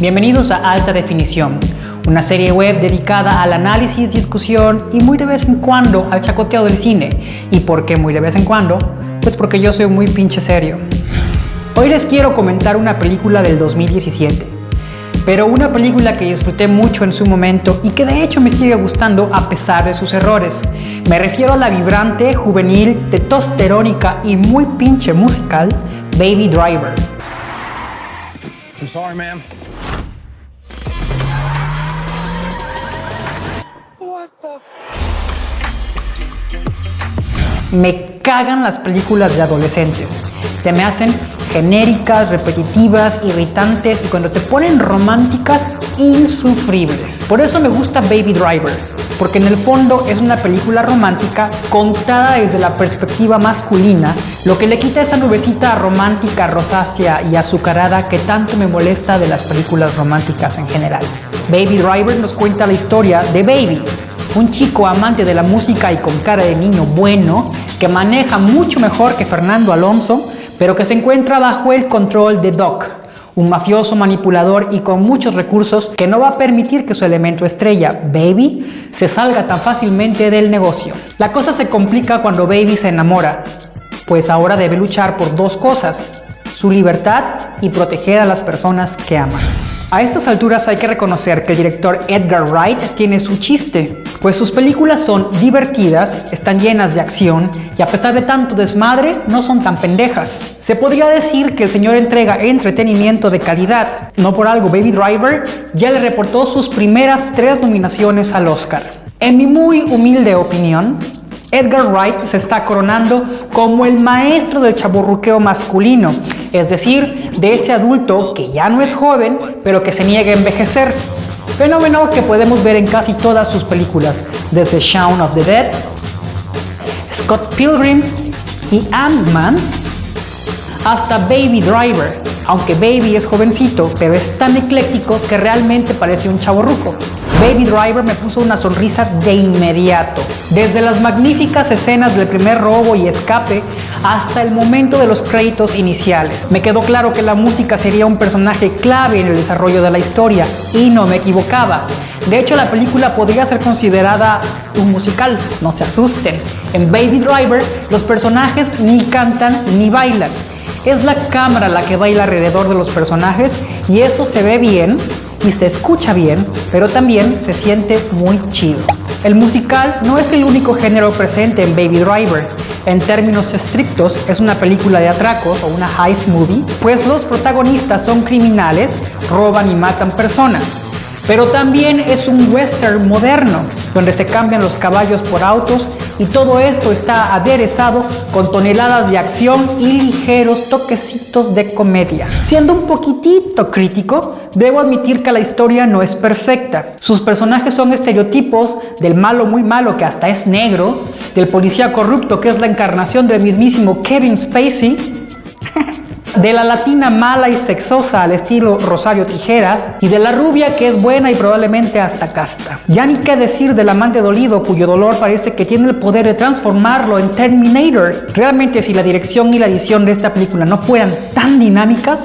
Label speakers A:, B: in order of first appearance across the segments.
A: Bienvenidos a Alta Definición, una serie web dedicada al análisis, discusión y muy de vez en cuando al chacoteo del cine. ¿Y por qué muy de vez en cuando? Pues porque yo soy muy pinche serio. Hoy les quiero comentar una película del 2017, pero una película que disfruté mucho en su momento y que de hecho me sigue gustando a pesar de sus errores. Me refiero a la vibrante, juvenil, testosterónica y muy pinche musical Baby Driver.
B: I'm sorry, ma'am.
A: Me cagan las películas de adolescentes. Se me hacen genéricas, repetitivas, irritantes y cuando se ponen románticas, insufribles. Por eso me gusta Baby Driver, porque en el fondo es una película romántica contada desde la perspectiva masculina, lo que le quita esa nubecita romántica, rosácea y azucarada que tanto me molesta de las películas románticas en general. Baby Driver nos cuenta la historia de Baby, un chico amante de la música y con cara de niño bueno, que maneja mucho mejor que Fernando Alonso, pero que se encuentra bajo el control de Doc, un mafioso manipulador y con muchos recursos que no va a permitir que su elemento estrella, Baby, se salga tan fácilmente del negocio. La cosa se complica cuando Baby se enamora, pues ahora debe luchar por dos cosas, su libertad y proteger a las personas que ama. A estas alturas hay que reconocer que el director Edgar Wright tiene su chiste, pues sus películas son divertidas, están llenas de acción y a pesar de tanto desmadre no son tan pendejas. Se podría decir que el señor entrega entretenimiento de calidad, no por algo Baby Driver ya le reportó sus primeras tres nominaciones al Oscar. En mi muy humilde opinión, Edgar Wright se está coronando como el maestro del chaburruqueo masculino, es decir, de ese adulto que ya no es joven, pero que se niega a envejecer. Fenómeno que podemos ver en casi todas sus películas, desde Shaun of the Dead, Scott Pilgrim y Ant-Man, hasta Baby Driver, aunque Baby es jovencito, pero es tan ecléctico que realmente parece un chaborruco. Baby Driver me puso una sonrisa de inmediato. Desde las magníficas escenas del primer robo y escape hasta el momento de los créditos iniciales. Me quedó claro que la música sería un personaje clave en el desarrollo de la historia y no me equivocaba. De hecho, la película podría ser considerada un musical, no se asusten. En Baby Driver, los personajes ni cantan ni bailan. Es la cámara la que baila alrededor de los personajes y eso se ve bien y se escucha bien, pero también se siente muy chido. El musical no es el único género presente en Baby Driver. En términos estrictos, es una película de atracos o una heist movie, pues los protagonistas son criminales, roban y matan personas. Pero también es un western moderno, donde se cambian los caballos por autos y todo esto está aderezado con toneladas de acción y ligeros toquecitos de comedia. Siendo un poquitito crítico, debo admitir que la historia no es perfecta. Sus personajes son estereotipos del malo muy malo que hasta es negro, del policía corrupto que es la encarnación del mismísimo Kevin Spacey, de la latina mala y sexosa al estilo Rosario Tijeras y de la rubia que es buena y probablemente hasta casta. Ya ni qué decir del amante dolido cuyo dolor parece que tiene el poder de transformarlo en Terminator. Realmente si la dirección y la edición de esta película no fueran tan dinámicas,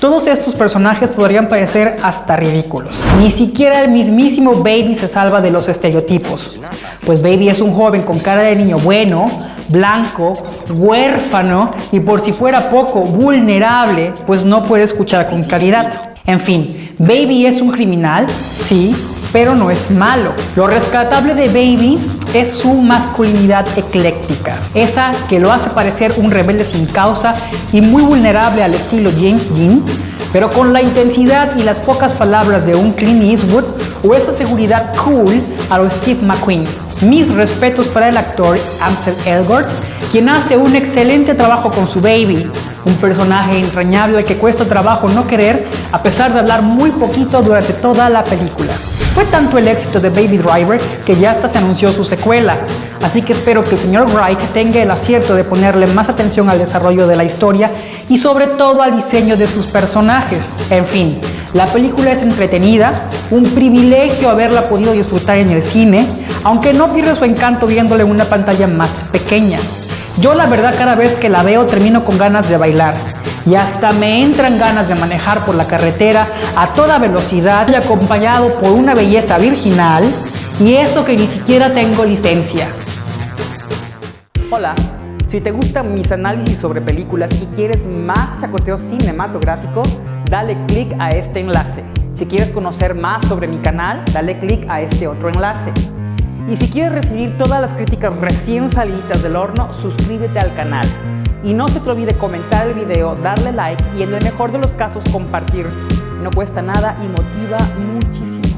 A: todos estos personajes podrían parecer hasta ridículos. Ni siquiera el mismísimo Baby se salva de los estereotipos, pues Baby es un joven con cara de niño bueno, blanco, huérfano y por si fuera poco vulnerable, pues no puede escuchar con claridad. En fin, Baby es un criminal, sí, pero no es malo. Lo rescatable de Baby es su masculinidad ecléctica, esa que lo hace parecer un rebelde sin causa y muy vulnerable al estilo James Dean, pero con la intensidad y las pocas palabras de un Clint Eastwood o esa seguridad cool a lo Steve McQueen. Mis respetos para el actor Ansel Elgort, quien hace un excelente trabajo con su baby, un personaje entrañable al que cuesta trabajo no querer a pesar de hablar muy poquito durante toda la película. Fue tanto el éxito de Baby Driver que ya hasta se anunció su secuela, así que espero que el señor Wright tenga el acierto de ponerle más atención al desarrollo de la historia y sobre todo al diseño de sus personajes. En fin, la película es entretenida, un privilegio haberla podido disfrutar en el cine, aunque no pierde su encanto viéndole en una pantalla más pequeña. Yo la verdad cada vez que la veo termino con ganas de bailar.
C: y hasta me entran ganas de manejar por la carretera a toda velocidad y acompañado por una belleza virginal y eso que ni siquiera tengo licencia.
A: Hola, si te gustan mis análisis sobre películas y quieres más chacoteo cinematográfico, dale click a este enlace. Si quieres conocer más sobre mi canal, dale click a este otro enlace. Y si quieres recibir todas las críticas recién salidas del horno, suscríbete al canal. Y no se te olvide comentar el video, darle like y en el mejor de los casos compartir. No cuesta nada y motiva muchísimo.